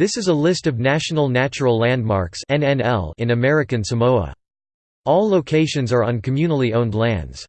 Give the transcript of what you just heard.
This is a list of National Natural Landmarks in American Samoa. All locations are on communally owned lands.